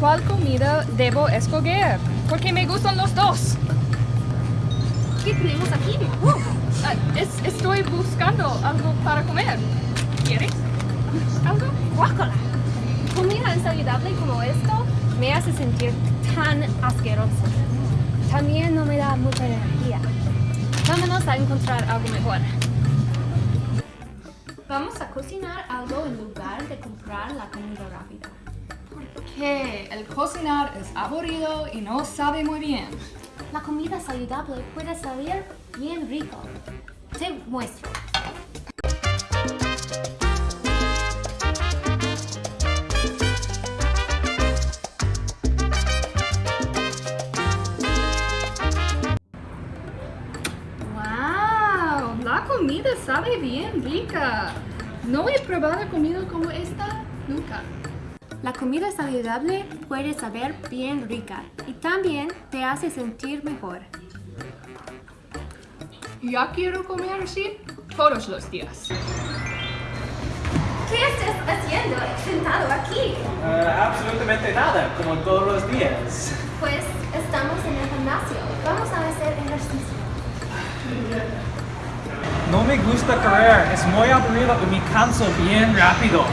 ¿Cuál comida debo escoger? Porque me gustan los dos. ¿Qué tenemos aquí? Uh, es- estoy buscando algo para comer. ¿Quieres? ¿Algo? Guácala. Comida insaludable como esto me hace sentir tan asqueroso. También no me da mucha energía. Vámonos a encontrar algo mejor. Vamos a cocinar algo en lugar de comprar la comida rápida. Que el cocinar es aburrido y no sabe muy bien. La comida saludable puede salir bien rico. Te muestro. ¡Wow! La comida sabe bien rica. No he probado comida como esta nunca. La comida saludable puede saber bien rica y también te hace sentir mejor. Ya quiero comer así todos los días. ¿Qué estás haciendo sentado aquí? Eh, absolutamente nada, como todos los días. Pues estamos en el gimnasio. Vamos a hacer ejercicio. No me gusta correr, es muy aburrido y me canso bien rápido.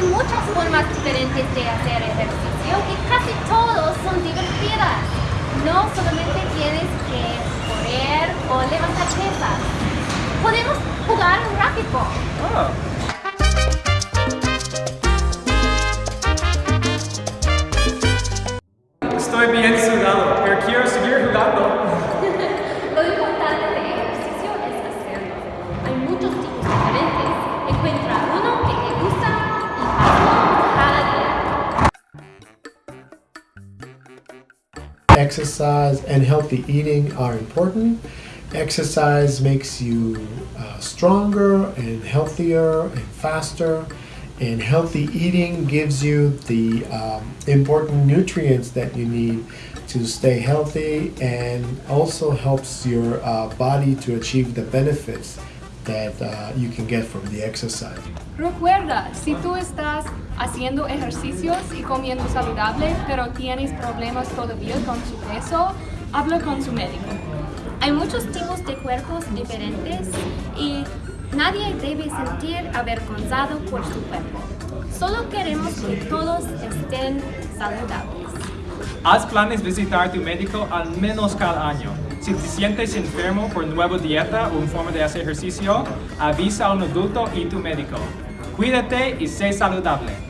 Hay muchas formas diferentes de hacer ejercicio y casi todos son divertidas. No solamente tienes que correr o levantar pesas. Podemos jugar un racquetball. Exercise and healthy eating are important. Exercise makes you uh, stronger and healthier and faster. And healthy eating gives you the um, important nutrients that you need to stay healthy and also helps your uh, body to achieve the benefits that uh, you can get from the exercise. Recuerda, si tú estás haciendo ejercicios y comiendo saludable, pero tienes problemas todavía con su peso, habla con su médico. Hay muchos tipos de cuerpos diferentes y nadie debe sentir avergonzado por su cuerpo. Solo queremos que todos estén saludables. Haz planes visitar tu médico al menos cada año. Si te sientes enfermo por nueva dieta o forma de hacer ejercicio, avisa a un adulto y tu médico. Cuídate y sé saludable.